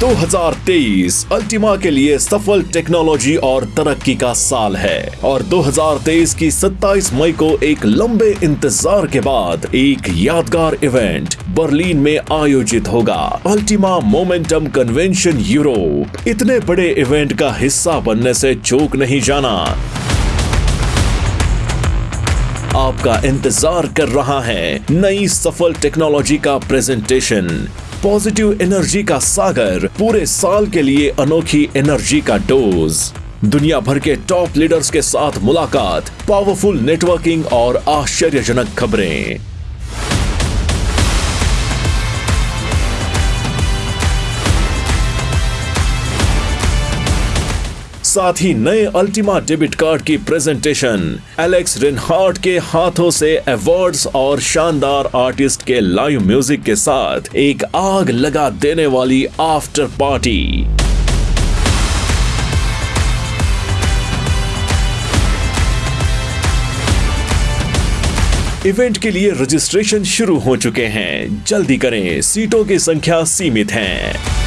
2023 Ultima के लिए सफल टेक्नोलॉजी और तरक्की का साल है और 2023 की 27 मई को एक लंबे इंतज़ार के बाद एक यादगार इवेंट बर्लिन में आयोजित होगा। अल्टीमा मोमेंटम कन्वेंशन यूरोप इतने बड़े इवेंट का हिस्सा बनने से चूक नहीं जाना। आपका इंतज़ार कर रहा है नई सफल टेक्नोलॉजी का प्रेजेंटेशन। पॉजिटिव एनर्जी का सागर पूरे साल के लिए अनोखी एनर्जी का डोज। दुनिया भर के टॉप लीडर्स के साथ मुलाकात, पावरफुल नेटवर्किंग और आश्चर्यजनक खबरें। साथ ही नए अल्टीमा डेबिट कार्ड की प्रेजेंटेशन एलेक्स रिनहार्ट के हाथों से अवार्ड्स और शानदार आर्टिस्ट के लाइव म्यूज़िक के साथ एक आग लगा देने वाली आफ्टर पार्टी इवेंट के लिए रजिस्ट्रेशन शुरू हो चुके हैं। जल्दी करें, सीटों की संख्या सीमित है।